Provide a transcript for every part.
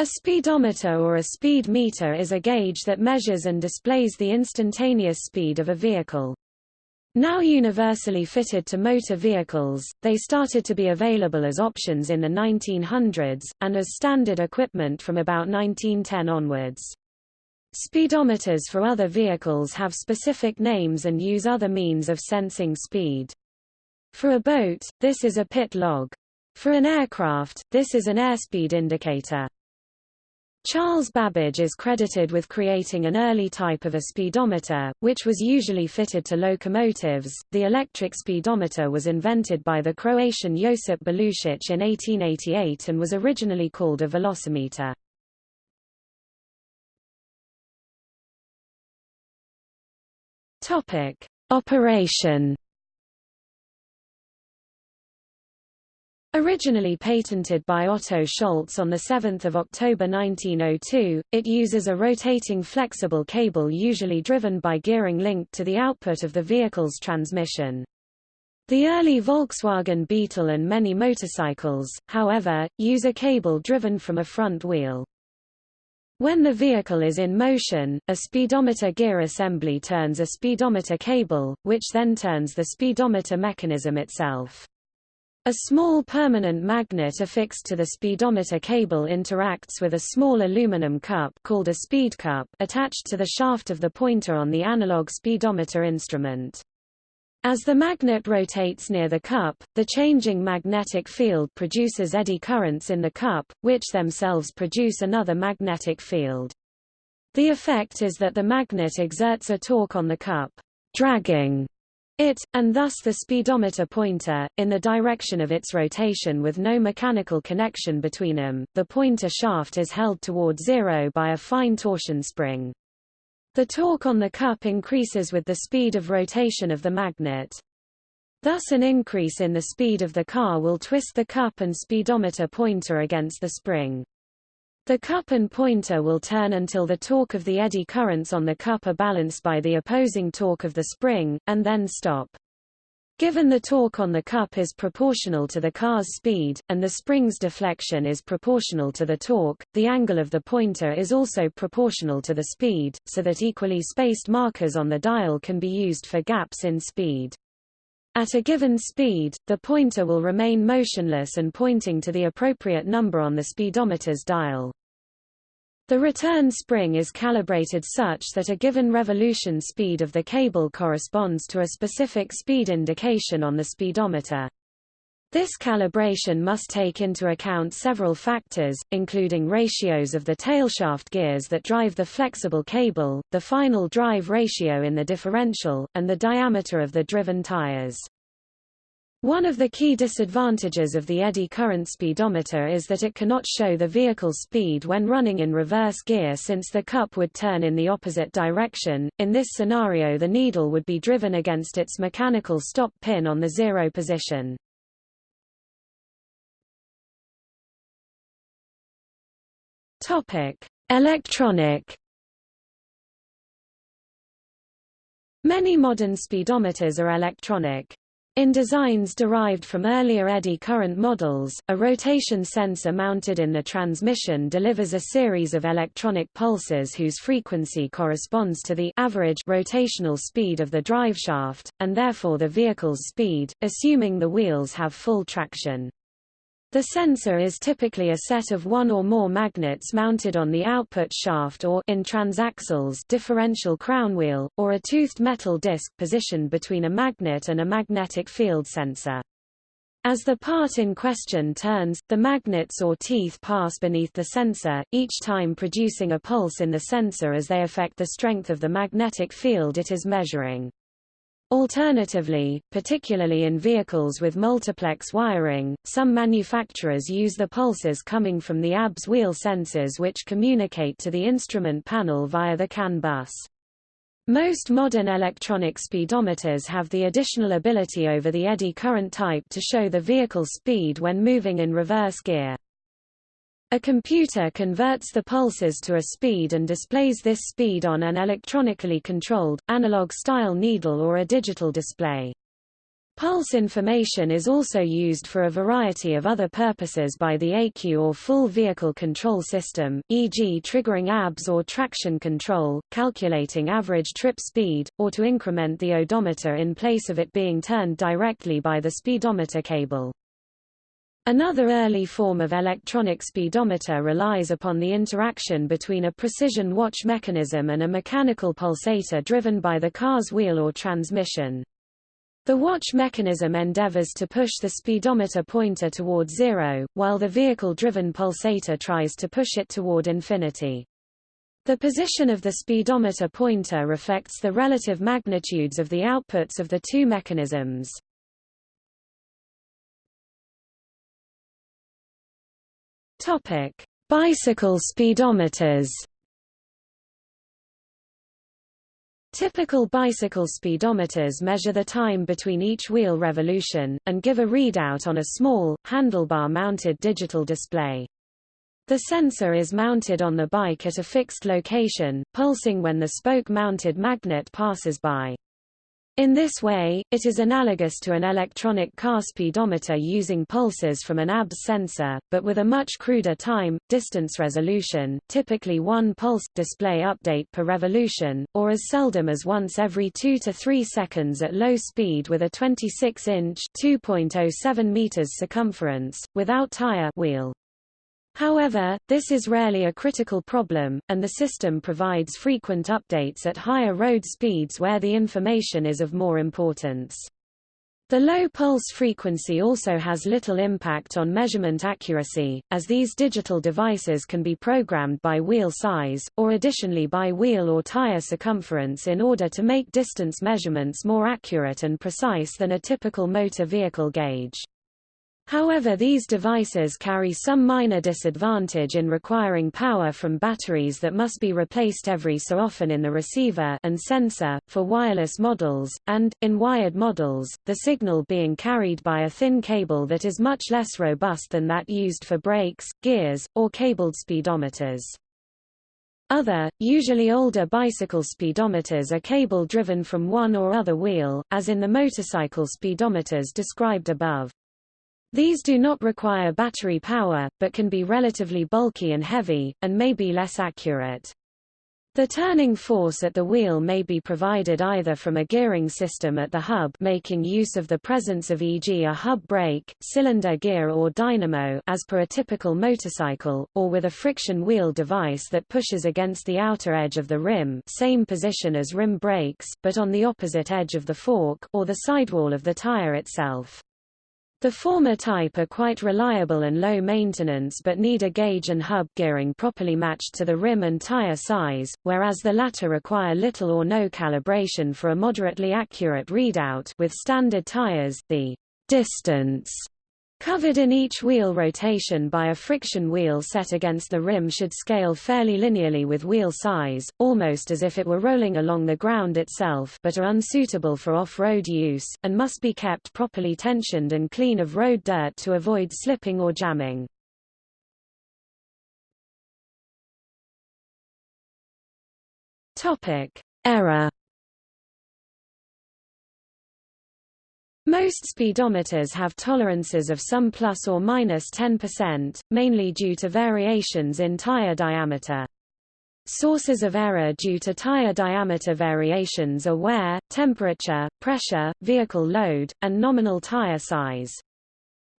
A speedometer or a speed meter is a gauge that measures and displays the instantaneous speed of a vehicle. Now universally fitted to motor vehicles, they started to be available as options in the 1900s, and as standard equipment from about 1910 onwards. Speedometers for other vehicles have specific names and use other means of sensing speed. For a boat, this is a pit log. For an aircraft, this is an airspeed indicator. Charles Babbage is credited with creating an early type of a speedometer, which was usually fitted to locomotives. The electric speedometer was invented by the Croatian Josip Belušić in 1888 and was originally called a velocimeter. Topic: Operation Originally patented by Otto Scholz on 7 October 1902, it uses a rotating flexible cable usually driven by gearing linked to the output of the vehicle's transmission. The early Volkswagen Beetle and many motorcycles, however, use a cable driven from a front wheel. When the vehicle is in motion, a speedometer gear assembly turns a speedometer cable, which then turns the speedometer mechanism itself. A small permanent magnet affixed to the speedometer cable interacts with a small aluminum cup called a speed cup attached to the shaft of the pointer on the analog speedometer instrument. As the magnet rotates near the cup, the changing magnetic field produces eddy currents in the cup, which themselves produce another magnetic field. The effect is that the magnet exerts a torque on the cup, dragging it, and thus the speedometer pointer, in the direction of its rotation with no mechanical connection between them. The pointer shaft is held toward zero by a fine torsion spring. The torque on the cup increases with the speed of rotation of the magnet. Thus an increase in the speed of the car will twist the cup and speedometer pointer against the spring. The cup and pointer will turn until the torque of the eddy currents on the cup are balanced by the opposing torque of the spring, and then stop. Given the torque on the cup is proportional to the car's speed, and the spring's deflection is proportional to the torque, the angle of the pointer is also proportional to the speed, so that equally spaced markers on the dial can be used for gaps in speed. At a given speed, the pointer will remain motionless and pointing to the appropriate number on the speedometer's dial. The return spring is calibrated such that a given revolution speed of the cable corresponds to a specific speed indication on the speedometer. This calibration must take into account several factors, including ratios of the tailshaft gears that drive the flexible cable, the final drive ratio in the differential, and the diameter of the driven tires. One of the key disadvantages of the eddy current speedometer is that it cannot show the vehicle speed when running in reverse gear since the cup would turn in the opposite direction. In this scenario the needle would be driven against its mechanical stop pin on the zero position. Topic: Electronic Many modern speedometers are electronic. In designs derived from earlier eddy current models, a rotation sensor mounted in the transmission delivers a series of electronic pulses whose frequency corresponds to the average rotational speed of the driveshaft, and therefore the vehicle's speed, assuming the wheels have full traction. The sensor is typically a set of one or more magnets mounted on the output shaft or in transaxles differential crown wheel, or a toothed metal disc positioned between a magnet and a magnetic field sensor. As the part in question turns, the magnets or teeth pass beneath the sensor, each time producing a pulse in the sensor as they affect the strength of the magnetic field it is measuring. Alternatively, particularly in vehicles with multiplex wiring, some manufacturers use the pulses coming from the ABS wheel sensors which communicate to the instrument panel via the CAN bus. Most modern electronic speedometers have the additional ability over the eddy current type to show the vehicle speed when moving in reverse gear. A computer converts the pulses to a speed and displays this speed on an electronically controlled, analog-style needle or a digital display. Pulse information is also used for a variety of other purposes by the ECU or full vehicle control system, e.g. triggering ABS or traction control, calculating average trip speed, or to increment the odometer in place of it being turned directly by the speedometer cable. Another early form of electronic speedometer relies upon the interaction between a precision watch mechanism and a mechanical pulsator driven by the car's wheel or transmission. The watch mechanism endeavors to push the speedometer pointer toward zero, while the vehicle-driven pulsator tries to push it toward infinity. The position of the speedometer pointer reflects the relative magnitudes of the outputs of the two mechanisms. Topic: Bicycle speedometers. Typical bicycle speedometers measure the time between each wheel revolution, and give a readout on a small, handlebar-mounted digital display. The sensor is mounted on the bike at a fixed location, pulsing when the spoke-mounted magnet passes by. In this way, it is analogous to an electronic car speedometer using pulses from an ABS sensor, but with a much cruder time, distance resolution, typically one pulse, display update per revolution, or as seldom as once every 2 to 3 seconds at low speed with a 26-inch (2.07 meters circumference, without tire wheel. However, this is rarely a critical problem, and the system provides frequent updates at higher road speeds where the information is of more importance. The low pulse frequency also has little impact on measurement accuracy, as these digital devices can be programmed by wheel size, or additionally by wheel or tire circumference in order to make distance measurements more accurate and precise than a typical motor vehicle gauge. However these devices carry some minor disadvantage in requiring power from batteries that must be replaced every so often in the receiver and sensor, for wireless models, and, in wired models, the signal being carried by a thin cable that is much less robust than that used for brakes, gears, or cabled speedometers. Other, usually older bicycle speedometers are cable-driven from one or other wheel, as in the motorcycle speedometers described above. These do not require battery power, but can be relatively bulky and heavy, and may be less accurate. The turning force at the wheel may be provided either from a gearing system at the hub making use of the presence of e.g. a hub brake, cylinder gear or dynamo as per a typical motorcycle, or with a friction wheel device that pushes against the outer edge of the rim same position as rim brakes, but on the opposite edge of the fork or the sidewall of the tire itself. The former type are quite reliable and low maintenance but need a gauge and hub gearing properly matched to the rim and tire size, whereas the latter require little or no calibration for a moderately accurate readout with standard tires, the distance Covered in each wheel rotation by a friction wheel set against the rim should scale fairly linearly with wheel size, almost as if it were rolling along the ground itself but are unsuitable for off-road use, and must be kept properly tensioned and clean of road dirt to avoid slipping or jamming. Error Most speedometers have tolerances of some plus or minus 10%, mainly due to variations in tire diameter. Sources of error due to tire diameter variations are wear, temperature, pressure, vehicle load, and nominal tire size.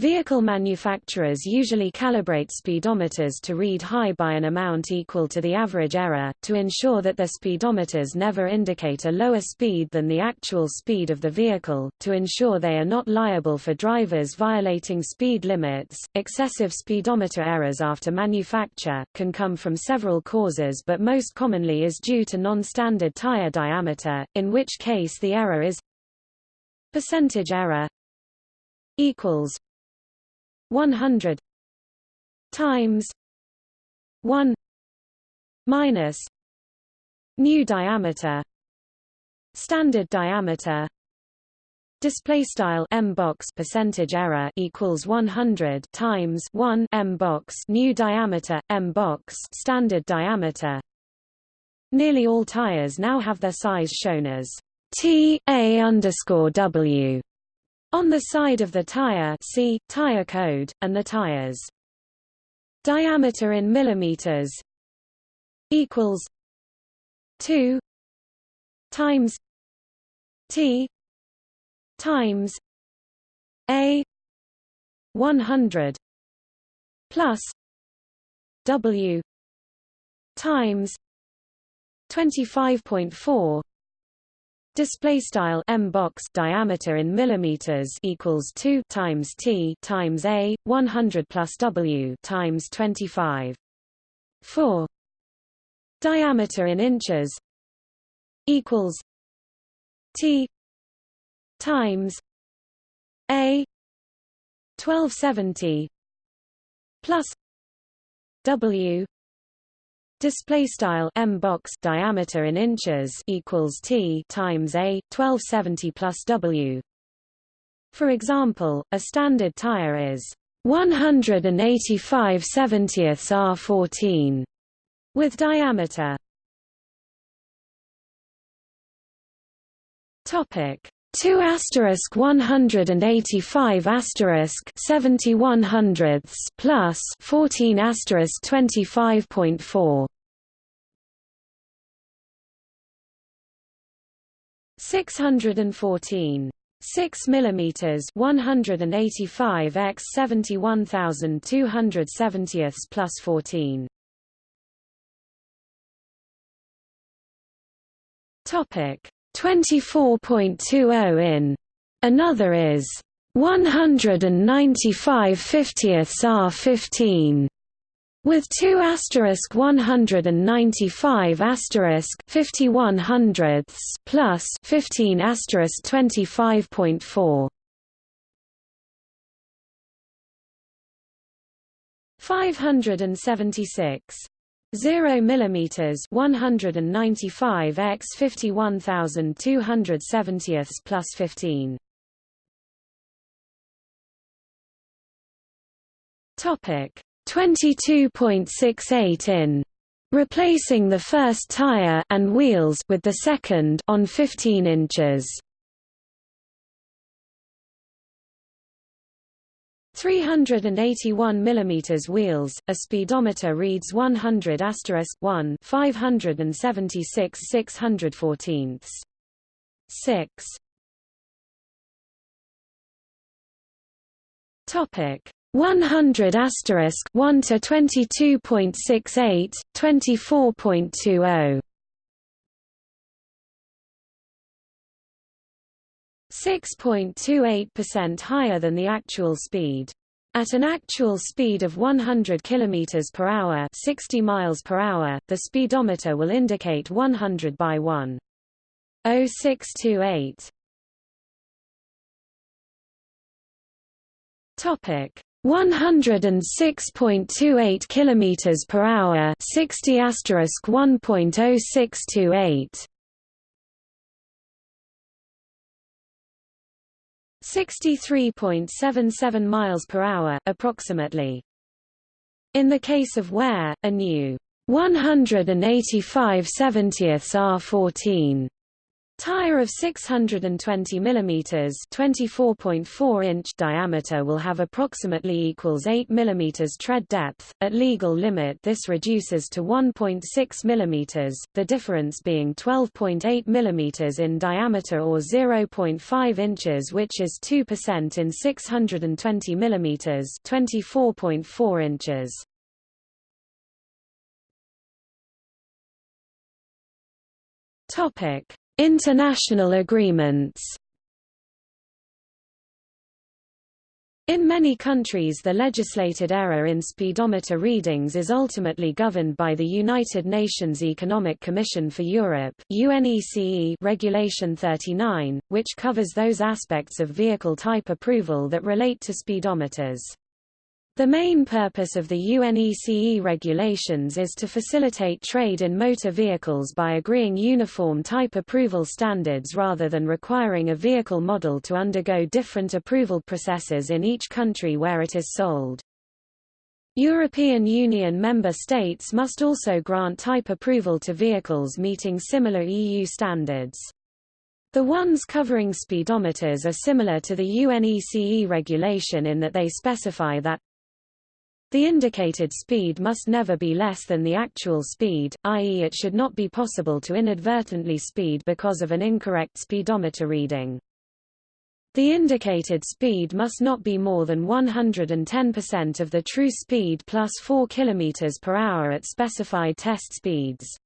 Vehicle manufacturers usually calibrate speedometers to read high by an amount equal to the average error, to ensure that their speedometers never indicate a lower speed than the actual speed of the vehicle, to ensure they are not liable for drivers violating speed limits. Excessive speedometer errors after manufacture can come from several causes but most commonly is due to non-standard tire diameter, in which case the error is percentage error equals 100 times 1 minus new diameter standard diameter display style m box percentage error equals 100 times 1 m box new diameter m box standard diameter. Nearly all tires now have their size shown as t a underscore w on the side of the tire see, tire code, and the tires. Diameter in millimeters equals 2 times T times A 100 plus W times 25.4 display style m box diameter in millimeters equals 2 times t times a 100 plus w times 25 4 diameter in inches equals t times a 1270 plus w display style m box diameter in inches equals t times a 1270 plus w. For example a standard tire is 185 70ths r14 with diameter. Topic 2 asterisk 185 asterisk 71 hundredths plus 14 asterisk 25.4 614 6 millimeters 185 x 71270ths plus 14 topic 24.20 in. Another is 195 50ths R15 with 2 asterisk 195 asterisk 51 hundredths plus 15 asterisk 25.4 576 0 millimeters 195 x 51270ths plus 15 topic 22.68 in. Replacing the first tire and wheels with the second on 15 inches 381 mm wheels, a speedometer reads 100 1 576 614 6 Topic. 100 asterisk 1 to 22.68 24.20 6.28% higher than the actual speed. At an actual speed of 100 km per hour, 60 miles per hour, the speedometer will indicate 100 by 1. 0628. Topic 106.28 km per hour, 60 asterisk 1.0628. 63.77 miles per hour approximately. In the case of wear, a new 185 70ths R14 Tire of 620 mm 24.4 inch diameter will have approximately equals 8 mm tread depth. At legal limit this reduces to 1.6 mm, the difference being 12.8 mm in diameter or 0.5 inches which is 2% in 620 mm 24.4 inches. Topic International agreements In many countries the legislated error in speedometer readings is ultimately governed by the United Nations Economic Commission for Europe UNECE Regulation 39, which covers those aspects of vehicle type approval that relate to speedometers. The main purpose of the UNECE regulations is to facilitate trade in motor vehicles by agreeing uniform type approval standards rather than requiring a vehicle model to undergo different approval processes in each country where it is sold. European Union member states must also grant type approval to vehicles meeting similar EU standards. The ones covering speedometers are similar to the UNECE regulation in that they specify that the indicated speed must never be less than the actual speed, i.e. it should not be possible to inadvertently speed because of an incorrect speedometer reading. The indicated speed must not be more than 110% of the true speed plus 4 km per hour at specified test speeds.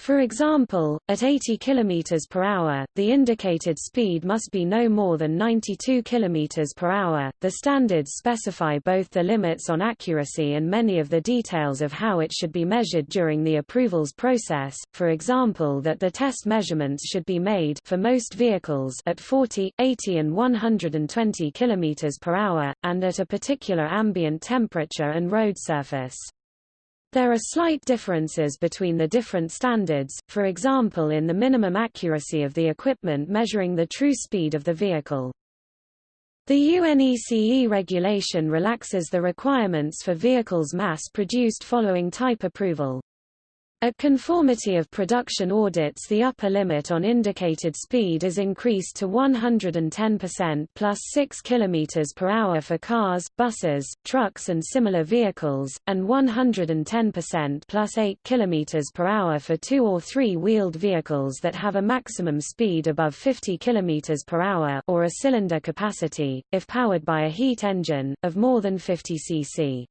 For example, at 80 km per hour, the indicated speed must be no more than 92 km per hour. The standards specify both the limits on accuracy and many of the details of how it should be measured during the approvals process. For example, that the test measurements should be made for most vehicles at 40, 80 and 120 km per hour and at a particular ambient temperature and road surface. There are slight differences between the different standards, for example in the minimum accuracy of the equipment measuring the true speed of the vehicle. The UNECE regulation relaxes the requirements for vehicles mass-produced following type approval. At conformity of production audits the upper limit on indicated speed is increased to 110% plus 6 km per hour for cars, buses, trucks and similar vehicles, and 110% plus 8 km per hour for two- or three-wheeled vehicles that have a maximum speed above 50 km per hour or a cylinder capacity, if powered by a heat engine, of more than 50 cc.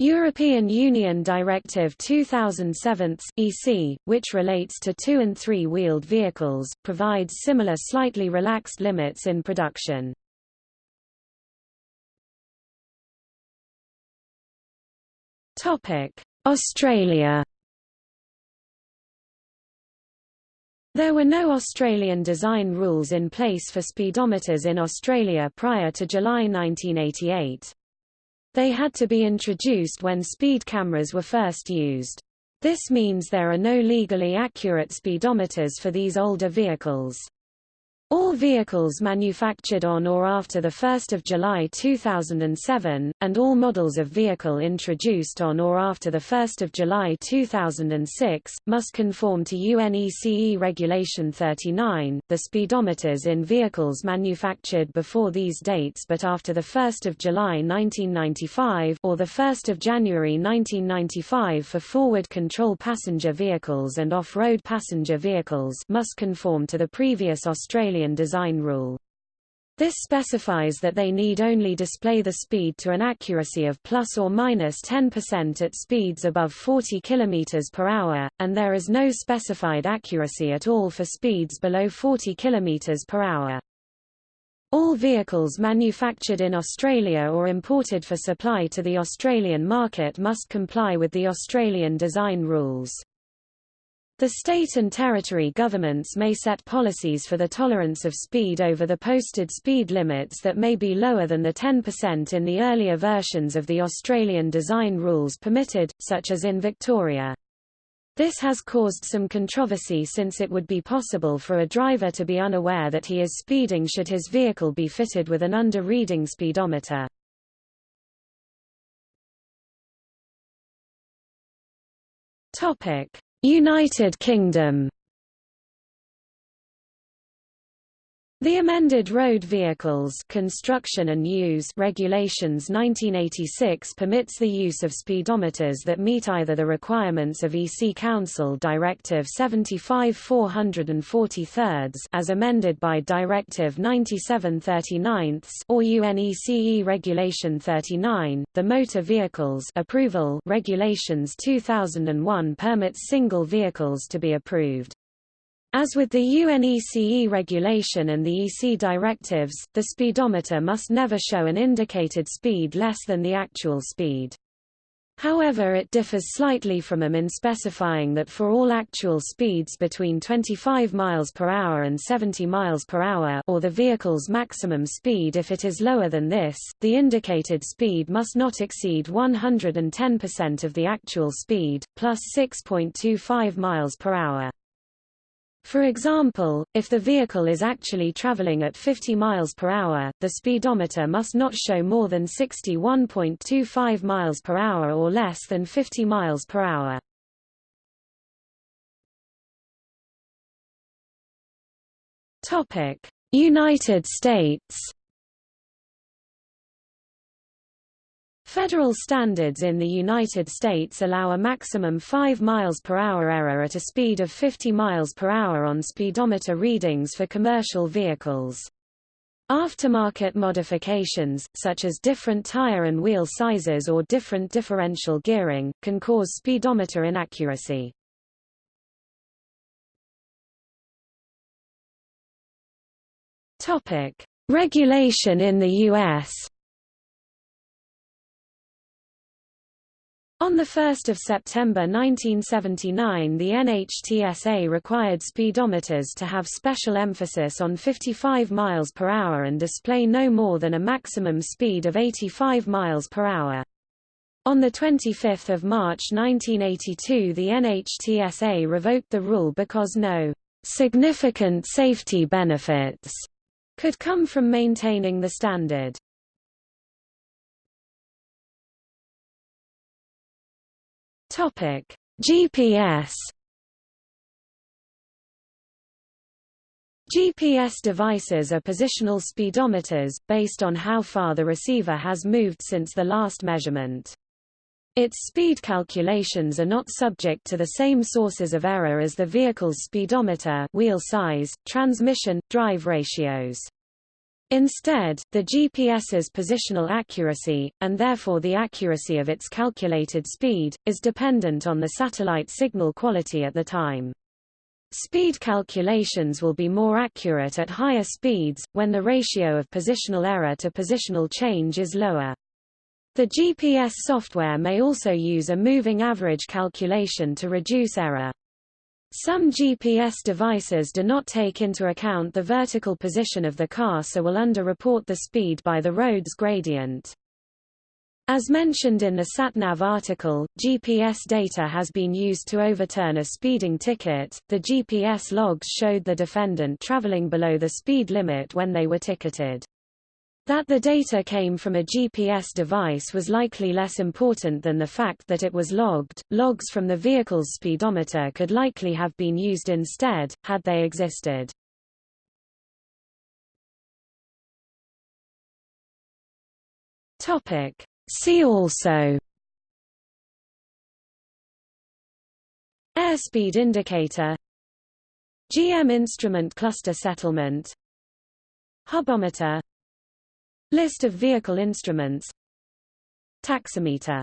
European Union Directive 2007 EC, which relates to two- and three-wheeled vehicles, provides similar slightly relaxed limits in production. Australia There were no Australian design rules in place for speedometers in Australia prior to July 1988. They had to be introduced when speed cameras were first used. This means there are no legally accurate speedometers for these older vehicles. All vehicles manufactured on or after 1 July 2007, and all models of vehicle introduced on or after 1 July 2006, must conform to UNECE Regulation 39. The speedometers in vehicles manufactured before these dates but after 1 July 1995 or 1 January 1995 for forward control passenger vehicles and off-road passenger vehicles must conform to the previous Australian design rule. This specifies that they need only display the speed to an accuracy of plus or minus 10% at speeds above 40 km per hour, and there is no specified accuracy at all for speeds below 40 km per hour. All vehicles manufactured in Australia or imported for supply to the Australian market must comply with the Australian design rules. The state and territory governments may set policies for the tolerance of speed over the posted speed limits that may be lower than the 10% in the earlier versions of the Australian design rules permitted, such as in Victoria. This has caused some controversy since it would be possible for a driver to be unaware that he is speeding should his vehicle be fitted with an under-reading speedometer. Topic: United Kingdom The amended Road Vehicles Construction and Use Regulations 1986 permits the use of speedometers that meet either the requirements of EC Council Directive 75-443 as amended by Directive 97-39 or UNECE Regulation 39. The Motor Vehicles Approval Regulations 2001 permits single vehicles to be approved. As with the UNECE regulation and the EC directives, the speedometer must never show an indicated speed less than the actual speed. However it differs slightly from them in specifying that for all actual speeds between 25 miles per hour and 70 miles per hour or the vehicle's maximum speed if it is lower than this, the indicated speed must not exceed 110% of the actual speed, plus 6.25 miles per hour. For example, if the vehicle is actually traveling at 50 miles per hour, the speedometer must not show more than 61.25 miles per hour or less than 50 miles per hour. Topic: United States. Federal standards in the United States allow a maximum 5 miles per hour error at a speed of 50 miles per hour on speedometer readings for commercial vehicles. Aftermarket modifications, such as different tire and wheel sizes or different differential gearing, can cause speedometer inaccuracy. Regulation in the U.S. On 1 September 1979 the NHTSA required speedometers to have special emphasis on 55 miles per hour and display no more than a maximum speed of 85 miles per hour. On 25 March 1982 the NHTSA revoked the rule because no significant safety benefits could come from maintaining the standard. Topic: GPS GPS devices are positional speedometers, based on how far the receiver has moved since the last measurement. Its speed calculations are not subject to the same sources of error as the vehicle's speedometer wheel size, transmission, drive ratios. Instead, the GPS's positional accuracy, and therefore the accuracy of its calculated speed, is dependent on the satellite signal quality at the time. Speed calculations will be more accurate at higher speeds, when the ratio of positional error to positional change is lower. The GPS software may also use a moving average calculation to reduce error. Some GPS devices do not take into account the vertical position of the car so will underreport the speed by the road's gradient. As mentioned in the SatNav article, GPS data has been used to overturn a speeding ticket. The GPS logs showed the defendant traveling below the speed limit when they were ticketed. That the data came from a GPS device was likely less important than the fact that it was logged. Logs from the vehicle's speedometer could likely have been used instead, had they existed. Topic. See also Airspeed indicator GM instrument cluster settlement Hubometer List of vehicle instruments. Taximeter